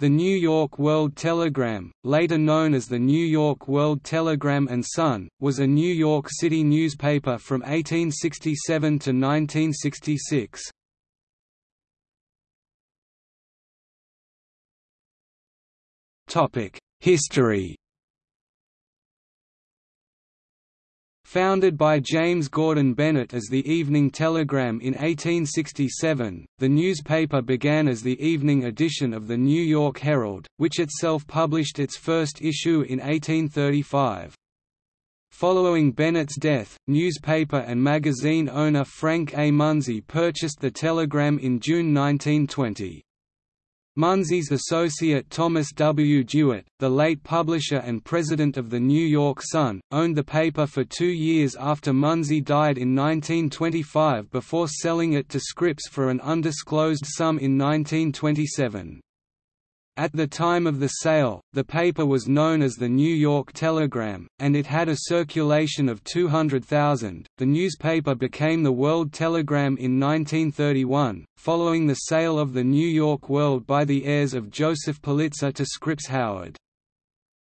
The New York World Telegram, later known as the New York World Telegram and Sun, was a New York City newspaper from 1867 to 1966. History Founded by James Gordon Bennett as the Evening Telegram in 1867, the newspaper began as the evening edition of the New York Herald, which itself published its first issue in 1835. Following Bennett's death, newspaper and magazine owner Frank A. Munsey purchased the Telegram in June 1920. Munsey's associate Thomas W. Dewart, the late publisher and president of the New York Sun, owned the paper for two years after Munsey died in 1925 before selling it to Scripps for an undisclosed sum in 1927. At the time of the sale, the paper was known as the New York Telegram, and it had a circulation of 200,000. The newspaper became the World Telegram in 1931, following the sale of the New York World by the heirs of Joseph Pulitzer to Scripps Howard.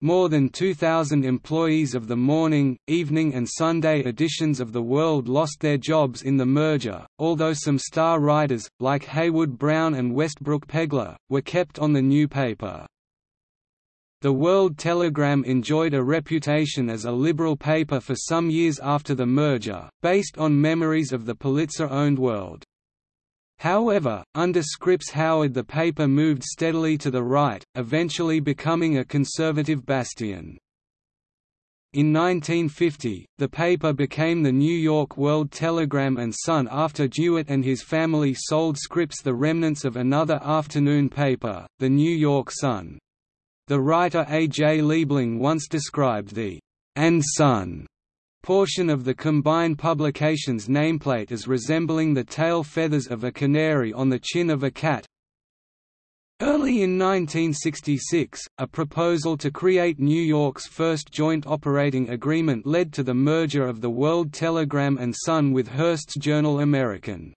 More than 2,000 employees of the morning, evening and Sunday editions of The World lost their jobs in the merger, although some star writers, like Heywood Broun and Westbrook Pegler, were kept on the new paper. The World Telegram enjoyed a reputation as a liberal paper for some years after the merger, based on memories of the Pulitzer-owned World. However, under Scripps Howard the paper moved steadily to the right, eventually becoming a conservative bastion. In 1950, the paper became the New York World Telegram and Sun after Dewart and his family sold Scripps the remnants of another afternoon paper, the New York Sun. The writer A. J. Liebling once described the «and Sun» portion of the combined publications nameplate as resembling the tail feathers of a canary on the chin of a cat. Early in 1966, a proposal to create New York's first joint operating agreement led to the merger of the World Telegram and Sun with Hearst's Journal American.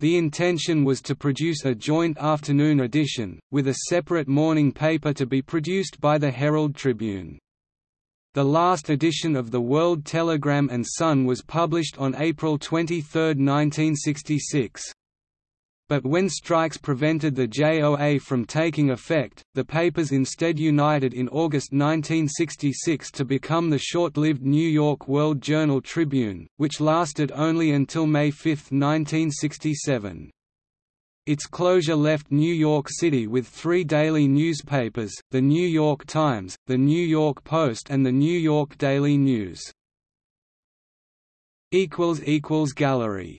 The intention was to produce a joint afternoon edition, with a separate morning paper to be produced by the Herald Tribune. The last edition of the World Telegram and Sun was published on April 23, 1966. But when strikes prevented the JOA from taking effect, the papers instead united in August 1966 to become the short-lived New York World Journal Tribune, which lasted only until May 5, 1967. Its closure left New York City with three daily newspapers, The New York Times, The New York Post and The New York Daily News. Gallery